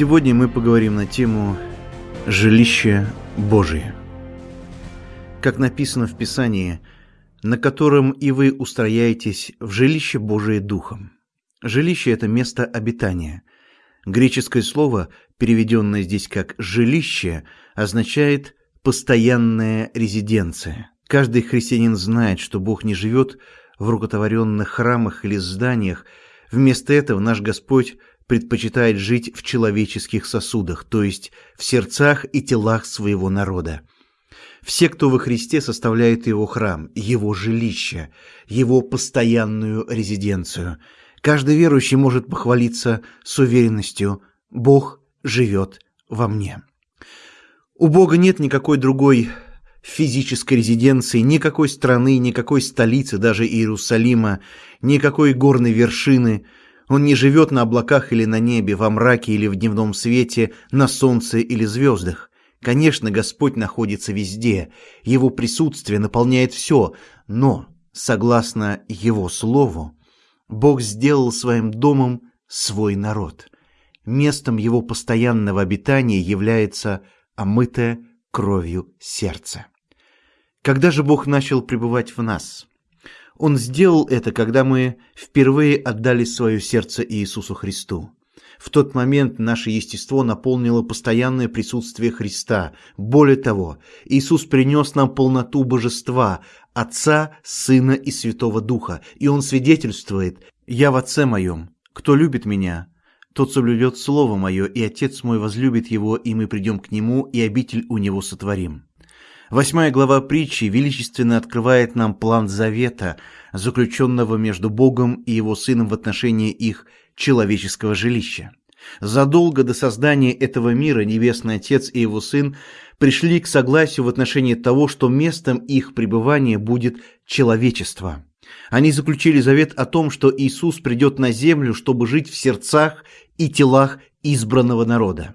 Сегодня мы поговорим на тему «Жилище Божие». Как написано в Писании, на котором и вы устрояетесь в жилище Божие Духом. Жилище – это место обитания. Греческое слово, переведенное здесь как «жилище», означает «постоянная резиденция». Каждый христианин знает, что Бог не живет в рукотворенных храмах или зданиях. Вместо этого наш Господь предпочитает жить в человеческих сосудах, то есть в сердцах и телах своего народа. Все, кто во Христе, составляют его храм, его жилище, его постоянную резиденцию. Каждый верующий может похвалиться с уверенностью «Бог живет во мне». У Бога нет никакой другой физической резиденции, никакой страны, никакой столицы, даже Иерусалима, никакой горной вершины – он не живет на облаках или на небе, во мраке или в дневном свете, на солнце или звездах. Конечно, Господь находится везде, Его присутствие наполняет все, но, согласно Его Слову, Бог сделал своим домом свой народ. Местом Его постоянного обитания является омытое кровью сердце. Когда же Бог начал пребывать в нас? Он сделал это, когда мы впервые отдали свое сердце Иисусу Христу. В тот момент наше естество наполнило постоянное присутствие Христа. Более того, Иисус принес нам полноту божества, Отца, Сына и Святого Духа, и Он свидетельствует «Я в Отце моем, кто любит Меня, тот соблюдет Слово Мое, и Отец мой возлюбит Его, и мы придем к Нему, и обитель у Него сотворим». Восьмая глава притчи величественно открывает нам план завета, заключенного между Богом и Его Сыном в отношении их человеческого жилища. Задолго до создания этого мира Небесный Отец и Его Сын пришли к согласию в отношении того, что местом их пребывания будет человечество. Они заключили завет о том, что Иисус придет на землю, чтобы жить в сердцах и телах избранного народа.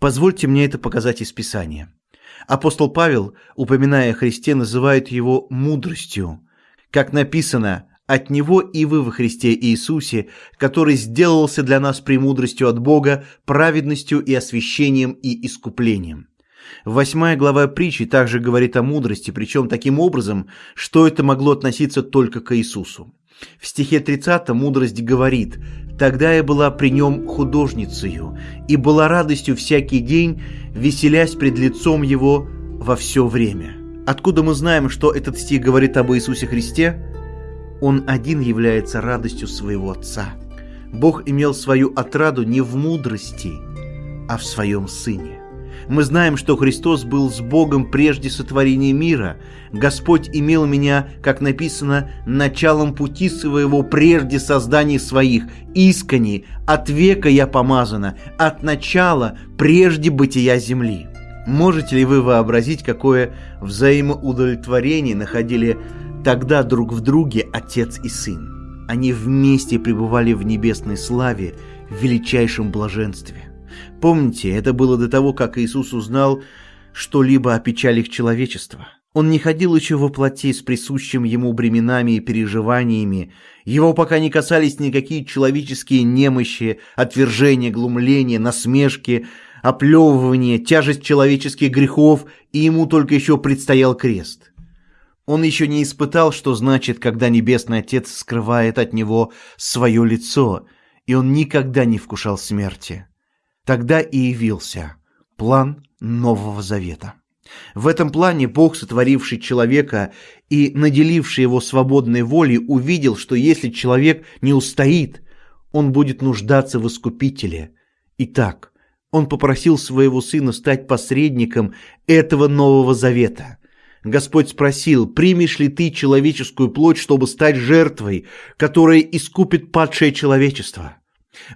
Позвольте мне это показать из Писания. Апостол Павел, упоминая о Христе, называет его мудростью. Как написано, от Него и вы во Христе Иисусе, который сделался для нас премудростью от Бога, праведностью и освящением и искуплением. Восьмая глава притчи также говорит о мудрости, причем таким образом, что это могло относиться только к Иисусу. В стихе 30 мудрость говорит «Тогда я была при нем художницею, и была радостью всякий день, веселясь пред лицом его во все время». Откуда мы знаем, что этот стих говорит об Иисусе Христе? Он один является радостью своего Отца. Бог имел свою отраду не в мудрости, а в своем Сыне. Мы знаем, что Христос был с Богом прежде сотворения мира. Господь имел меня, как написано, началом пути своего прежде созданий своих, искренне, от века я помазана, от начала, прежде бытия земли. Можете ли вы вообразить, какое взаимоудовлетворение находили тогда друг в друге отец и сын? Они вместе пребывали в небесной славе, в величайшем блаженстве. Помните, это было до того, как Иисус узнал что-либо о печалях человечества. Он не ходил еще во плоти с присущим ему бременами и переживаниями. Его пока не касались никакие человеческие немощи, отвержения, глумления, насмешки, оплевывания, тяжесть человеческих грехов, и ему только еще предстоял крест. Он еще не испытал, что значит, когда Небесный Отец скрывает от него свое лицо, и он никогда не вкушал смерти. Тогда и явился план Нового Завета. В этом плане Бог, сотворивший человека и наделивший его свободной волей, увидел, что если человек не устоит, он будет нуждаться в искупителе. Итак, он попросил своего сына стать посредником этого Нового Завета. Господь спросил, примешь ли ты человеческую плоть, чтобы стать жертвой, которая искупит падшее человечество?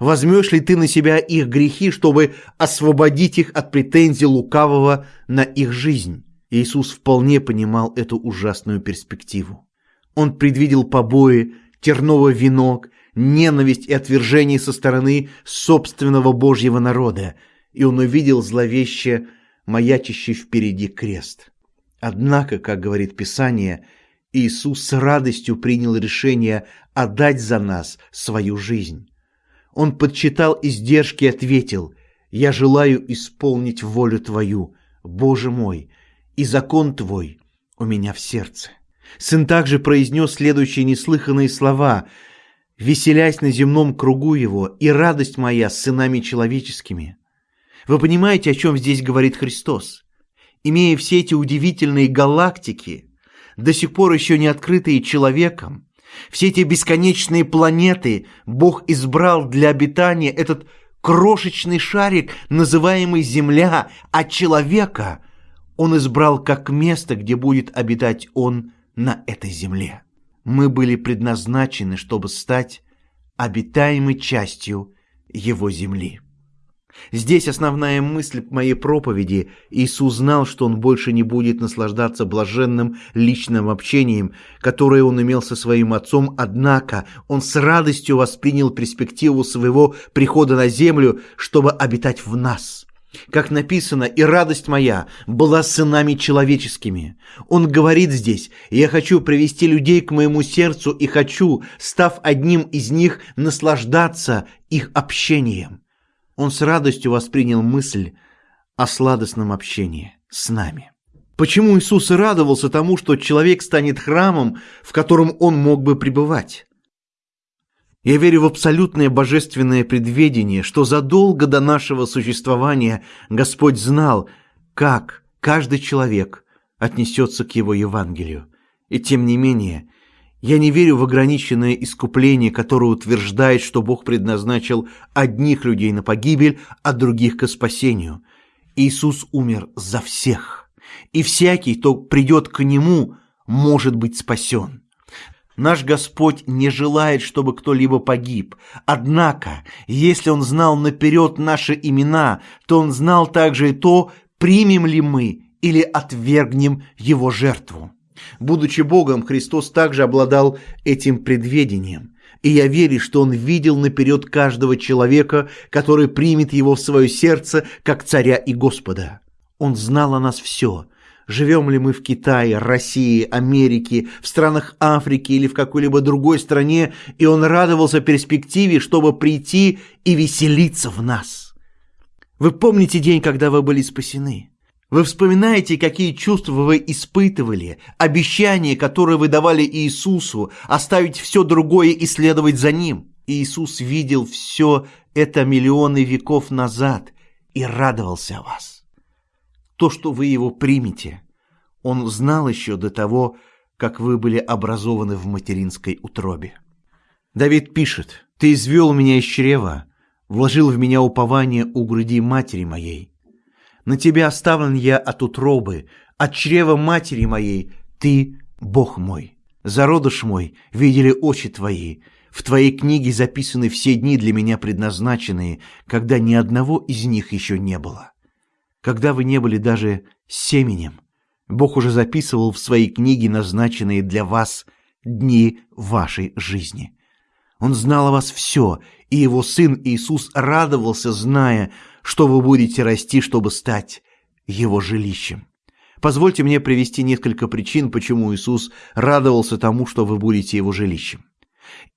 Возьмешь ли ты на себя их грехи, чтобы освободить их от претензий лукавого на их жизнь? Иисус вполне понимал эту ужасную перспективу. Он предвидел побои, терновый венок, ненависть и отвержение со стороны собственного Божьего народа, и он увидел зловеще маячащий впереди крест. Однако, как говорит Писание, Иисус с радостью принял решение отдать за нас свою жизнь. Он подсчитал издержки и ответил, я желаю исполнить волю Твою, Боже мой, и закон Твой у меня в сердце». Сын также произнес следующие неслыханные слова «Веселясь на земном кругу его, и радость моя с сынами человеческими». Вы понимаете, о чем здесь говорит Христос? Имея все эти удивительные галактики, до сих пор еще не открытые человеком, все эти бесконечные планеты Бог избрал для обитания этот крошечный шарик, называемый Земля, а человека Он избрал как место, где будет обитать Он на этой земле. Мы были предназначены, чтобы стать обитаемой частью Его земли. Здесь основная мысль моей проповеди. Иисус знал, что он больше не будет наслаждаться блаженным личным общением, которое он имел со своим отцом, однако он с радостью воспринял перспективу своего прихода на землю, чтобы обитать в нас. Как написано, и радость моя была сынами человеческими. Он говорит здесь, я хочу привести людей к моему сердцу и хочу, став одним из них, наслаждаться их общением. Он с радостью воспринял мысль о сладостном общении с нами. Почему Иисус радовался тому, что человек станет храмом, в котором он мог бы пребывать? Я верю в абсолютное божественное предведение, что задолго до нашего существования Господь знал, как каждый человек отнесется к Его Евангелию. И тем не менее, я не верю в ограниченное искупление, которое утверждает, что Бог предназначил одних людей на погибель, а других к спасению. Иисус умер за всех, и всякий, кто придет к Нему, может быть спасен. Наш Господь не желает, чтобы кто-либо погиб. Однако, если Он знал наперед наши имена, то Он знал также и то, примем ли мы или отвергнем Его жертву. Будучи Богом, Христос также обладал этим предведением. И я верю, что Он видел наперед каждого человека, который примет Его в свое сердце, как Царя и Господа. Он знал о нас все – Живем ли мы в Китае, России, Америке, в странах Африки или в какой-либо другой стране, и он радовался перспективе, чтобы прийти и веселиться в нас. Вы помните день, когда вы были спасены? Вы вспоминаете, какие чувства вы испытывали, обещания, которые вы давали Иисусу, оставить все другое и следовать за Ним. Иисус видел все это миллионы веков назад и радовался о вас то, что вы его примете. Он знал еще до того, как вы были образованы в материнской утробе. Давид пишет, «Ты извел меня из чрева, вложил в меня упование у груди матери моей. На тебя оставлен я от утробы, от чрева матери моей, ты – Бог мой. Зародыш мой видели очи твои, в твоей книге записаны все дни для меня предназначенные, когда ни одного из них еще не было когда вы не были даже семенем. Бог уже записывал в своей книге назначенные для вас дни вашей жизни. Он знал о вас все, и его Сын Иисус радовался, зная, что вы будете расти, чтобы стать его жилищем. Позвольте мне привести несколько причин, почему Иисус радовался тому, что вы будете его жилищем.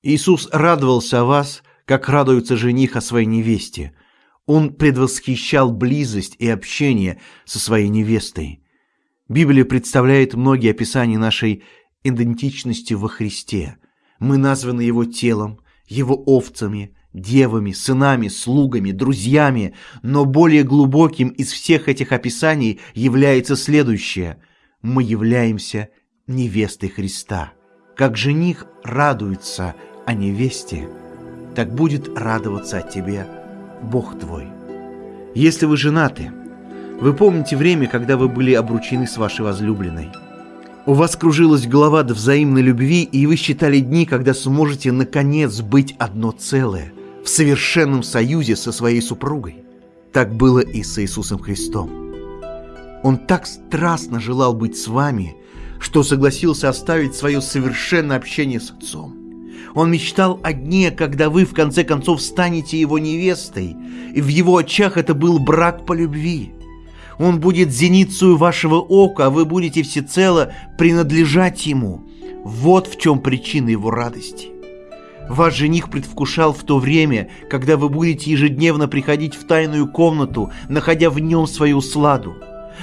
Иисус радовался о вас, как радуется жених о своей невесте – он предвосхищал близость и общение со своей невестой. Библия представляет многие описания нашей идентичности во Христе. Мы названы Его телом, Его овцами, девами, сынами, слугами, друзьями, но более глубоким из всех этих описаний является следующее. Мы являемся невестой Христа. Как жених радуется о невесте, так будет радоваться о тебе – Бог твой. Если вы женаты, вы помните время, когда вы были обручены с вашей возлюбленной. У вас кружилась голова до взаимной любви, и вы считали дни, когда сможете наконец быть одно целое, в совершенном союзе со своей супругой. Так было и с Иисусом Христом. Он так страстно желал быть с вами, что согласился оставить свое совершенное общение с Отцом. Он мечтал о дне, когда вы в конце концов станете его невестой, и в его очах это был брак по любви. Он будет зеницею вашего ока, а вы будете всецело принадлежать ему. Вот в чем причина его радости. Ваш жених предвкушал в то время, когда вы будете ежедневно приходить в тайную комнату, находя в нем свою сладу.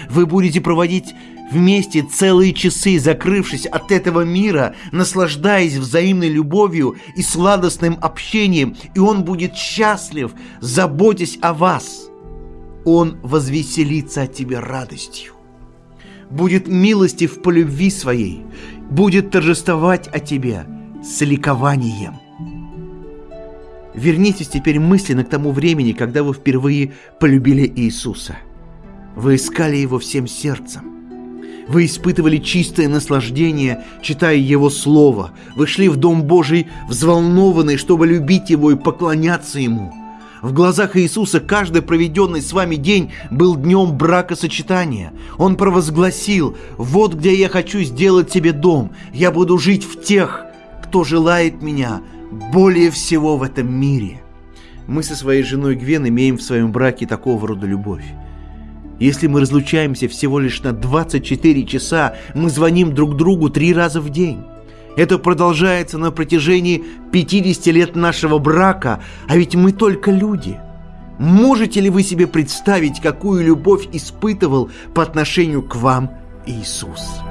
Вы будете проводить вместе целые часы, закрывшись от этого мира, наслаждаясь взаимной любовью и сладостным общением, и он будет счастлив, заботясь о вас. Он возвеселится от тебя радостью, будет милостив по любви своей, будет торжествовать о тебе с ликованием. Вернитесь теперь мысленно к тому времени, когда вы впервые полюбили Иисуса. Вы искали Его всем сердцем. Вы испытывали чистое наслаждение, читая Его Слово. Вы шли в Дом Божий взволнованные, чтобы любить Его и поклоняться Ему. В глазах Иисуса каждый проведенный с вами день был днем бракосочетания. Он провозгласил, вот где я хочу сделать себе дом. Я буду жить в тех, кто желает меня, более всего в этом мире. Мы со своей женой Гвен имеем в своем браке такого рода любовь. Если мы разлучаемся всего лишь на 24 часа, мы звоним друг другу три раза в день. Это продолжается на протяжении 50 лет нашего брака, а ведь мы только люди. Можете ли вы себе представить, какую любовь испытывал по отношению к вам Иисус?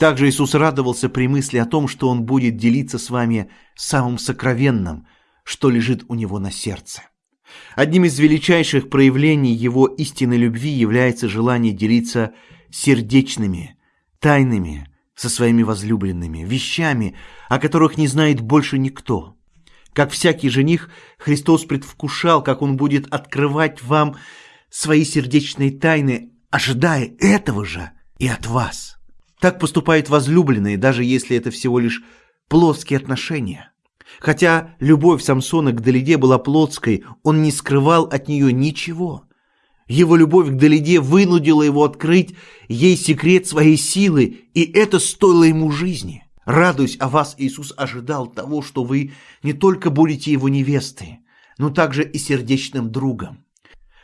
Также Иисус радовался при мысли о том, что Он будет делиться с вами самым сокровенным, что лежит у Него на сердце. Одним из величайших проявлений Его истинной любви является желание делиться сердечными, тайными, со своими возлюбленными, вещами, о которых не знает больше никто. Как всякий жених, Христос предвкушал, как Он будет открывать вам свои сердечные тайны, ожидая этого же и от вас. Так поступают возлюбленные, даже если это всего лишь плоские отношения. Хотя любовь Самсона к Далиде была плотской, он не скрывал от нее ничего. Его любовь к Далиде вынудила его открыть ей секрет своей силы, и это стоило ему жизни. Радуясь о вас, Иисус ожидал того, что вы не только будете его невестой, но также и сердечным другом.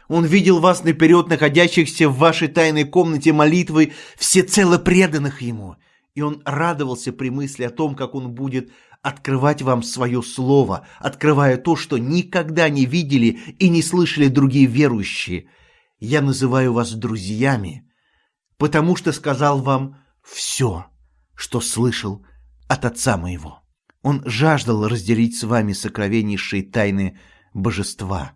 Он видел вас наперед, находящихся в вашей тайной комнате молитвы, всецело преданных Ему. И Он радовался при мысли о том, как Он будет открывать вам свое слово, открывая то, что никогда не видели и не слышали другие верующие. Я называю вас друзьями, потому что сказал вам все, что слышал от Отца моего. Он жаждал разделить с вами сокровеннейшие тайны божества –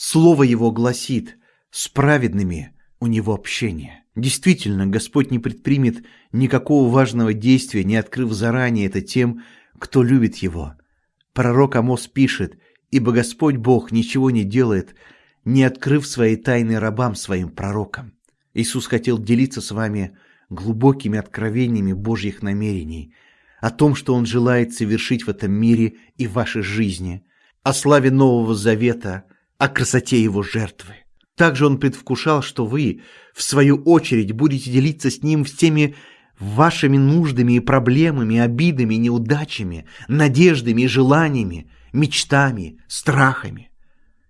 Слово его гласит «с праведными у него общение». Действительно, Господь не предпримет никакого важного действия, не открыв заранее это тем, кто любит Его. Пророк Амос пишет «Ибо Господь Бог ничего не делает, не открыв свои тайны рабам своим пророкам». Иисус хотел делиться с вами глубокими откровениями Божьих намерений, о том, что Он желает совершить в этом мире и в вашей жизни, о славе Нового Завета – о красоте его жертвы. Также он предвкушал, что вы, в свою очередь, будете делиться с ним всеми вашими нуждами и проблемами, обидами, неудачами, надеждами и желаниями, мечтами, страхами.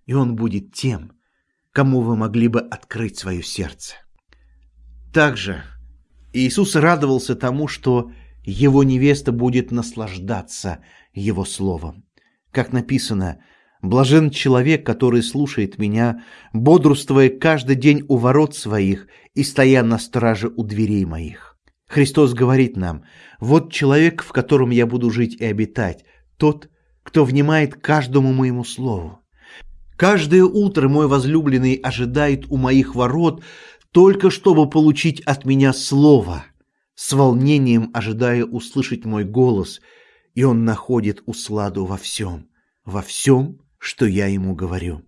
И он будет тем, кому вы могли бы открыть свое сердце. Также Иисус радовался тому, что его невеста будет наслаждаться его словом. Как написано – Блажен человек, который слушает меня, бодрствуя каждый день у ворот своих и стоя на страже у дверей моих. Христос говорит нам, вот человек, в котором я буду жить и обитать, тот, кто внимает каждому моему слову. Каждое утро мой возлюбленный ожидает у моих ворот, только чтобы получить от меня слово, с волнением ожидая услышать мой голос, и он находит усладу во всем, во всем, что я ему говорю.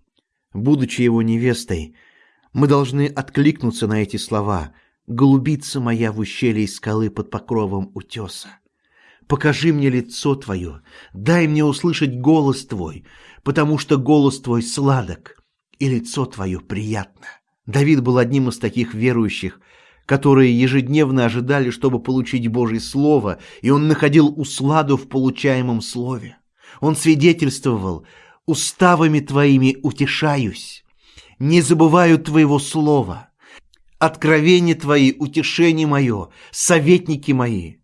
Будучи его невестой, мы должны откликнуться на эти слова «Голубица моя в ущелье скалы под покровом утеса». Покажи мне лицо Твое, дай мне услышать голос Твой, потому что голос Твой сладок, и лицо Твое приятно. Давид был одним из таких верующих, которые ежедневно ожидали, чтобы получить Божье Слово, и он находил усладу в получаемом Слове. Он свидетельствовал уставами Твоими утешаюсь, не забываю Твоего слова. Откровение Твои, утешение мое, советники мои.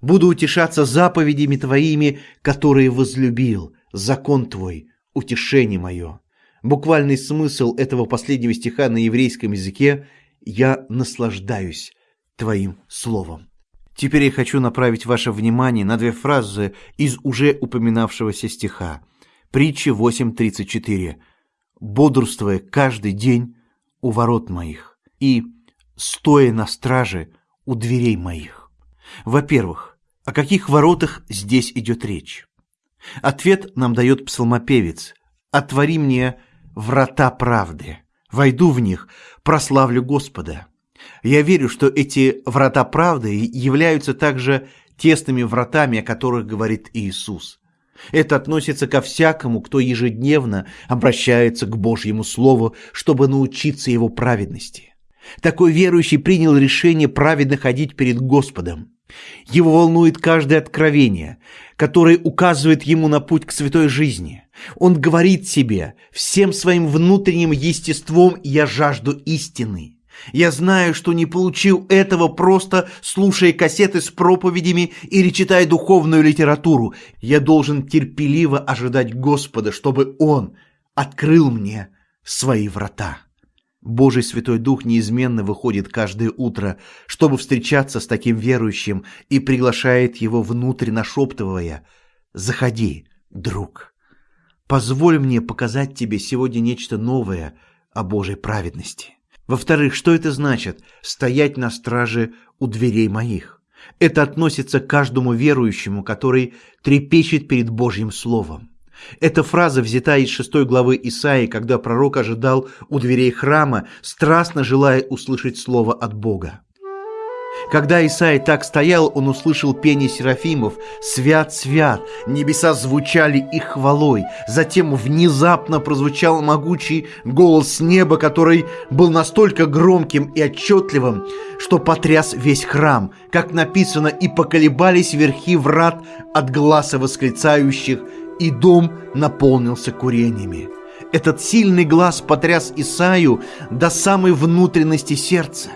Буду утешаться заповедями Твоими, которые возлюбил, закон Твой, утешение мое. Буквальный смысл этого последнего стиха на еврейском языке «Я наслаждаюсь Твоим Словом». Теперь я хочу направить ваше внимание на две фразы из уже упоминавшегося стиха. Притча 8.34. «Бодрствуя каждый день у ворот моих» и «стоя на страже у дверей моих». Во-первых, о каких воротах здесь идет речь? Ответ нам дает псалмопевец «Отвори мне врата правды, войду в них, прославлю Господа». Я верю, что эти врата правды являются также тесными вратами, о которых говорит Иисус. Это относится ко всякому, кто ежедневно обращается к Божьему Слову, чтобы научиться его праведности. Такой верующий принял решение праведно ходить перед Господом. Его волнует каждое откровение, которое указывает ему на путь к святой жизни. Он говорит себе, всем своим внутренним естеством «я жажду истины». Я знаю, что не получил этого просто слушая кассеты с проповедями или читая духовную литературу. Я должен терпеливо ожидать Господа, чтобы Он открыл мне свои врата. Божий Святой Дух неизменно выходит каждое утро, чтобы встречаться с таким верующим и приглашает его внутрь, нашептывая «Заходи, друг». Позволь мне показать тебе сегодня нечто новое о Божьей праведности. Во-вторых, что это значит «стоять на страже у дверей моих»? Это относится к каждому верующему, который трепещет перед Божьим Словом. Эта фраза взята из шестой главы Исаии, когда пророк ожидал у дверей храма, страстно желая услышать слово от Бога. Когда Исаия так стоял, он услышал пение серафимов «Свят, свят!» Небеса звучали их хвалой. Затем внезапно прозвучал могучий голос неба, который был настолько громким и отчетливым, что потряс весь храм. Как написано, и поколебались верхи врат от глаза восклицающих, и дом наполнился курениями. Этот сильный глаз потряс Исаю до самой внутренности сердца.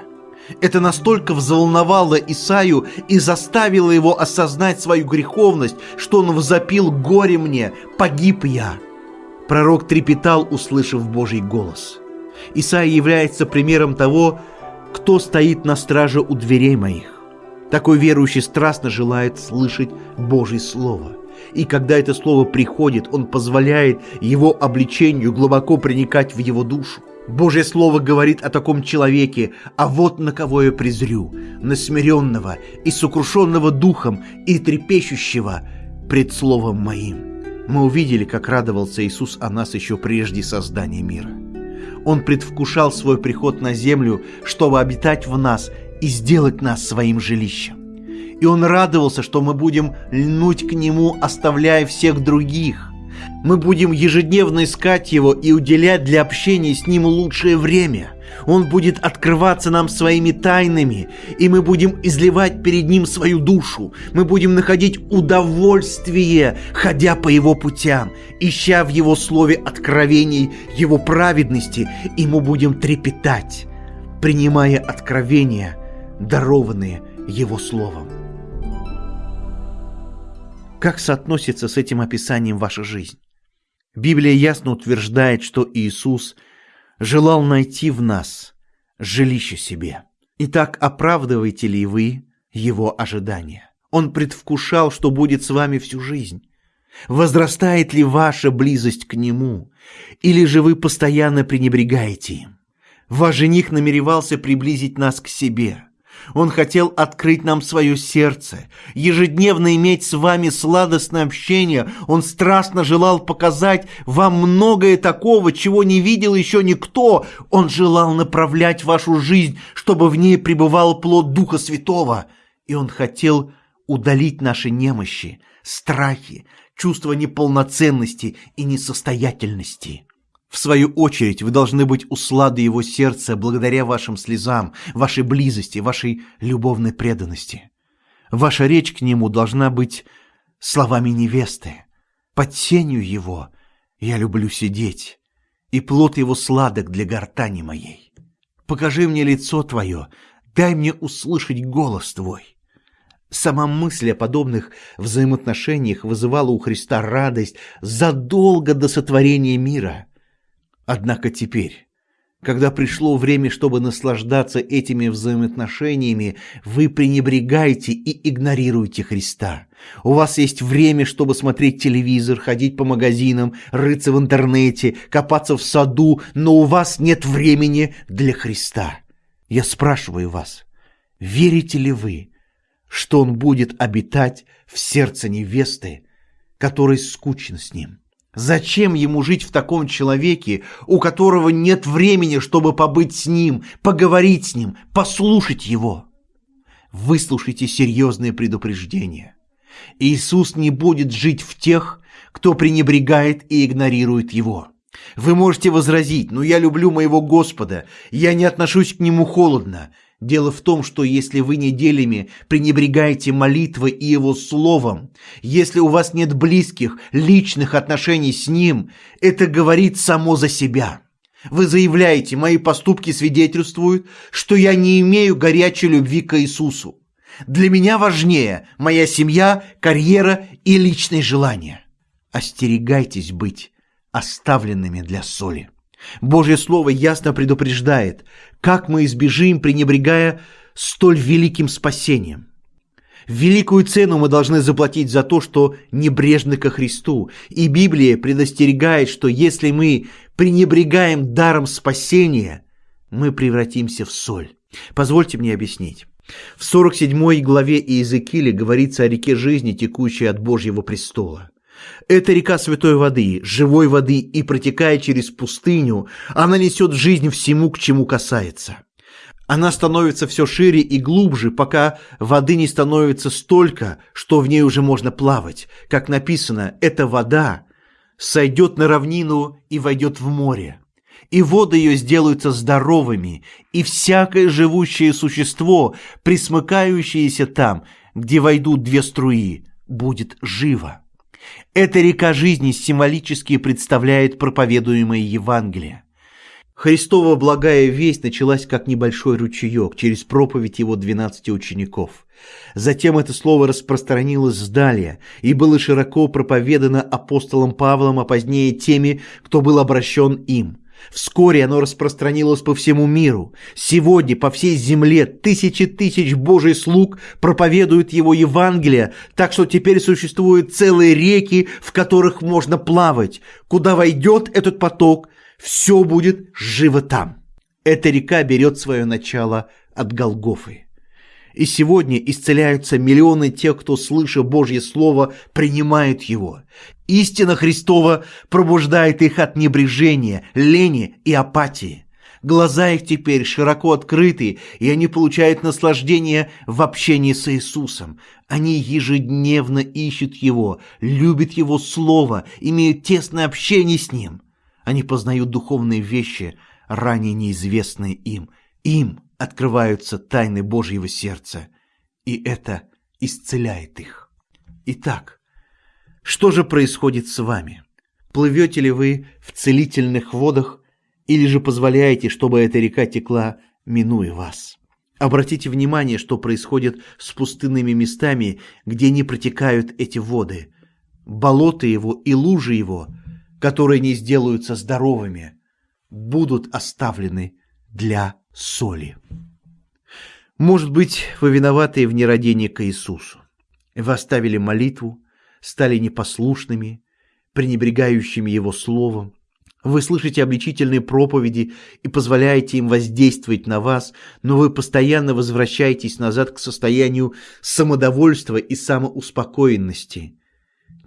Это настолько взволновало Исаю и заставило его осознать свою греховность, что он возопил «Горе мне! Погиб я!» Пророк трепетал, услышав Божий голос. Исаия является примером того, кто стоит на страже у дверей моих. Такой верующий страстно желает слышать Божье Слово. И когда это Слово приходит, он позволяет его обличению глубоко проникать в его душу. Божье Слово говорит о таком человеке, а вот на кого я презрю, на смиренного и сокрушенного духом и трепещущего пред Словом моим. Мы увидели, как радовался Иисус о нас еще прежде создания мира. Он предвкушал свой приход на землю, чтобы обитать в нас и сделать нас своим жилищем. И он радовался, что мы будем льнуть к нему, оставляя всех других – мы будем ежедневно искать Его и уделять для общения с Ним лучшее время. Он будет открываться нам своими тайнами, и мы будем изливать перед Ним свою душу. Мы будем находить удовольствие, ходя по Его путям, ища в Его Слове откровений Его праведности, и мы будем трепетать, принимая откровения, дарованные Его Словом. Как соотносится с этим описанием ваша жизнь? Библия ясно утверждает, что Иисус желал найти в нас жилище себе. Итак, оправдываете ли вы его ожидания? Он предвкушал, что будет с вами всю жизнь. Возрастает ли ваша близость к нему? Или же вы постоянно пренебрегаете им? Ваш жених намеревался приблизить нас к себе – он хотел открыть нам свое сердце, ежедневно иметь с вами сладостное общение. Он страстно желал показать вам многое такого, чего не видел еще никто. Он желал направлять вашу жизнь, чтобы в ней пребывал плод Духа Святого. И он хотел удалить наши немощи, страхи, чувство неполноценности и несостоятельности. В свою очередь, вы должны быть услады его сердца благодаря вашим слезам, вашей близости, вашей любовной преданности. Ваша речь к нему должна быть словами невесты. Под тенью его я люблю сидеть, и плод его сладок для гортани моей. Покажи мне лицо твое, дай мне услышать голос твой. Сама мысль о подобных взаимоотношениях вызывала у Христа радость задолго до сотворения мира. Однако теперь, когда пришло время, чтобы наслаждаться этими взаимоотношениями, вы пренебрегаете и игнорируете Христа. У вас есть время, чтобы смотреть телевизор, ходить по магазинам, рыться в интернете, копаться в саду, но у вас нет времени для Христа. Я спрашиваю вас, верите ли вы, что он будет обитать в сердце невесты, которой скучно с ним. Зачем ему жить в таком человеке, у которого нет времени, чтобы побыть с ним, поговорить с ним, послушать его? Выслушайте серьезные предупреждения. Иисус не будет жить в тех, кто пренебрегает и игнорирует его. Вы можете возразить, но я люблю моего Господа, я не отношусь к нему холодно, Дело в том, что если вы неделями пренебрегаете молитвой и его словом, если у вас нет близких, личных отношений с ним, это говорит само за себя. Вы заявляете, мои поступки свидетельствуют, что я не имею горячей любви к Иисусу. Для меня важнее моя семья, карьера и личные желания. Остерегайтесь быть оставленными для соли. Божье Слово ясно предупреждает, как мы избежим, пренебрегая столь великим спасением. Великую цену мы должны заплатить за то, что небрежны ко Христу. И Библия предостерегает, что если мы пренебрегаем даром спасения, мы превратимся в соль. Позвольте мне объяснить. В 47 главе Иезекииля говорится о реке жизни, текущей от Божьего престола. Это река святой воды, живой воды, и протекая через пустыню, она несет жизнь всему, к чему касается. Она становится все шире и глубже, пока воды не становится столько, что в ней уже можно плавать. Как написано, эта вода сойдет на равнину и войдет в море. И воды ее сделаются здоровыми, и всякое живущее существо, присмыкающееся там, где войдут две струи, будет живо. Эта река жизни символически представляет проповедуемое Евангелие. Христова благая весть началась как небольшой ручеек через проповедь его двенадцати учеников. Затем это слово распространилось сдалее и было широко проповедано апостолом Павлом, а позднее теми, кто был обращен им – Вскоре оно распространилось по всему миру. Сегодня по всей земле тысячи тысяч Божий слуг проповедуют его Евангелие, так что теперь существуют целые реки, в которых можно плавать. Куда войдет этот поток, все будет живо там. Эта река берет свое начало от Голгофы. И сегодня исцеляются миллионы тех, кто, слыша Божье Слово, принимает его. Истина Христова пробуждает их от небрежения, лени и апатии. Глаза их теперь широко открыты, и они получают наслаждение в общении с Иисусом. Они ежедневно ищут Его, любят Его Слово, имеют тесное общение с Ним. Они познают духовные вещи, ранее неизвестные им. Им открываются тайны Божьего сердца, и это исцеляет их. Итак, что же происходит с вами? Плывете ли вы в целительных водах или же позволяете, чтобы эта река текла, минуя вас? Обратите внимание, что происходит с пустынными местами, где не протекают эти воды. Болота его и лужи его, которые не сделаются здоровыми, будут оставлены для соли. Может быть, вы виноваты в нерадении к Иисусу. Вы оставили молитву, стали непослушными, пренебрегающими Его Словом. Вы слышите обличительные проповеди и позволяете им воздействовать на вас, но вы постоянно возвращаетесь назад к состоянию самодовольства и самоуспокоенности.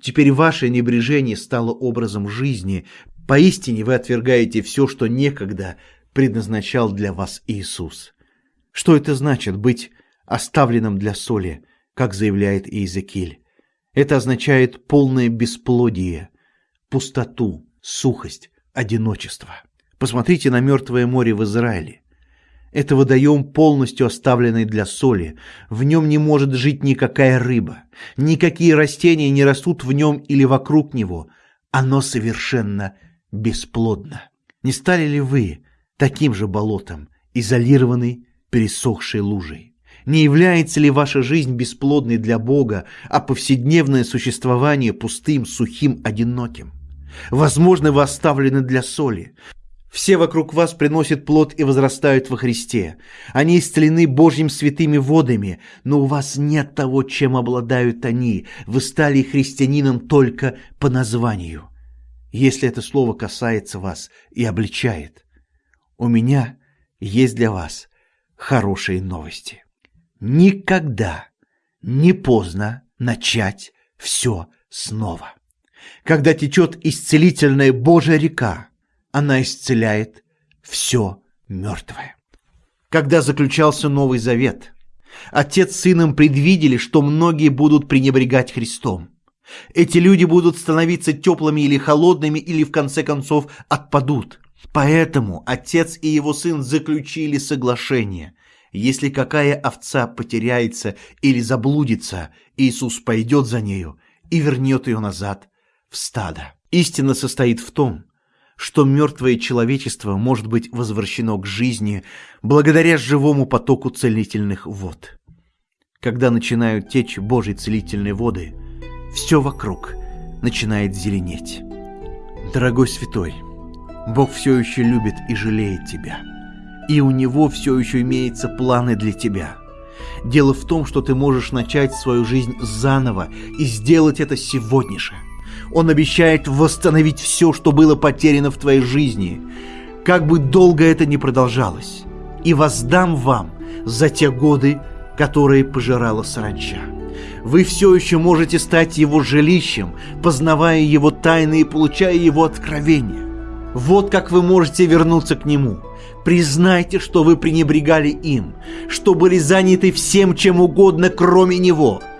Теперь ваше небрежение стало образом жизни. Поистине вы отвергаете все, что некогда предназначал для вас Иисус. Что это значит быть оставленным для соли, как заявляет Иезекииль? Это означает полное бесплодие, пустоту, сухость, одиночество. Посмотрите на Мертвое море в Израиле. Это водоем, полностью оставленный для соли. В нем не может жить никакая рыба. Никакие растения не растут в нем или вокруг него. Оно совершенно бесплодно. Не стали ли вы таким же болотом, изолированной, пересохшей лужей. Не является ли ваша жизнь бесплодной для Бога, а повседневное существование пустым, сухим, одиноким? Возможно, вы оставлены для соли. Все вокруг вас приносят плод и возрастают во Христе. Они исцелены Божьим святыми водами, но у вас нет того, чем обладают они. Вы стали христианином только по названию. Если это слово касается вас и обличает, у меня есть для вас хорошие новости. Никогда не поздно начать все снова. Когда течет исцелительная Божья река, она исцеляет все мертвое. Когда заключался Новый Завет, Отец с Сыном предвидели, что многие будут пренебрегать Христом. Эти люди будут становиться теплыми или холодными, или в конце концов отпадут. Поэтому Отец и Его Сын заключили соглашение. Если какая овца потеряется или заблудится, Иисус пойдет за нею и вернет ее назад в стадо. Истина состоит в том, что мертвое человечество может быть возвращено к жизни благодаря живому потоку целительных вод. Когда начинают течь Божьи целительные воды, все вокруг начинает зеленеть. Дорогой святой, Бог все еще любит и жалеет тебя. И у Него все еще имеются планы для тебя. Дело в том, что ты можешь начать свою жизнь заново и сделать это сегодня же – он обещает восстановить все, что было потеряно в твоей жизни, как бы долго это ни продолжалось, и воздам вам за те годы, которые пожирала саранча. Вы все еще можете стать его жилищем, познавая его тайны и получая его откровения. Вот как вы можете вернуться к нему. Признайте, что вы пренебрегали им, что были заняты всем чем угодно, кроме него –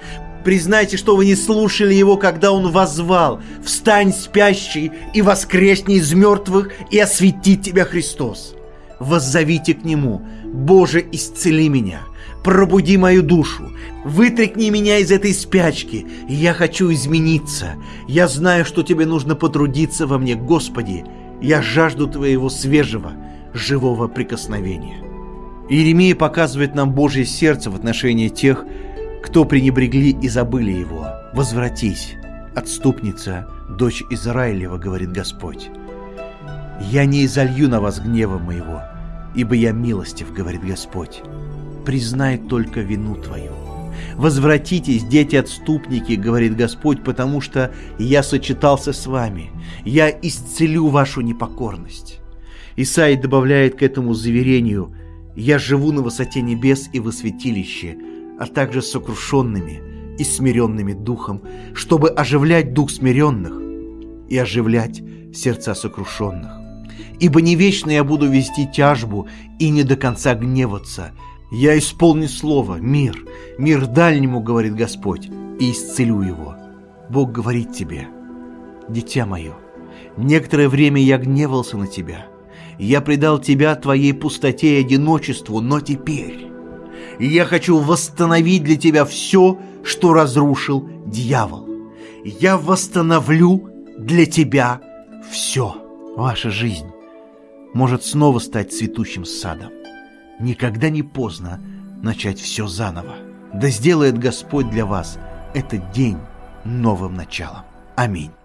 Признайте, что вы не слушали его, когда он возвал «Встань, спящий, и воскресни из мертвых, и осветит тебя Христос». Воззовите к нему «Боже, исцели меня, пробуди мою душу, вытряхни меня из этой спячки, я хочу измениться. Я знаю, что тебе нужно потрудиться во мне, Господи, я жажду Твоего свежего, живого прикосновения». Иеремия показывает нам Божье сердце в отношении тех, кто пренебрегли и забыли его, возвратись, отступница, дочь Израилева, говорит Господь. Я не изолью на вас гнева моего, ибо я милостив, говорит Господь. Признай только вину твою. Возвратитесь, дети-отступники, говорит Господь, потому что я сочетался с вами. Я исцелю вашу непокорность. Исаий добавляет к этому заверению «Я живу на высоте небес и во святилище, а также сокрушенными и смиренными духом, чтобы оживлять дух смиренных и оживлять сердца сокрушенных. Ибо не вечно я буду вести тяжбу и не до конца гневаться. Я исполню слово, мир, мир дальнему, говорит Господь, и исцелю его. Бог говорит тебе, дитя мое, некоторое время я гневался на тебя, я предал тебя твоей пустоте и одиночеству, но теперь я хочу восстановить для тебя все, что разрушил дьявол. Я восстановлю для тебя все. Ваша жизнь может снова стать цветущим садом. Никогда не поздно начать все заново. Да сделает Господь для вас этот день новым началом. Аминь.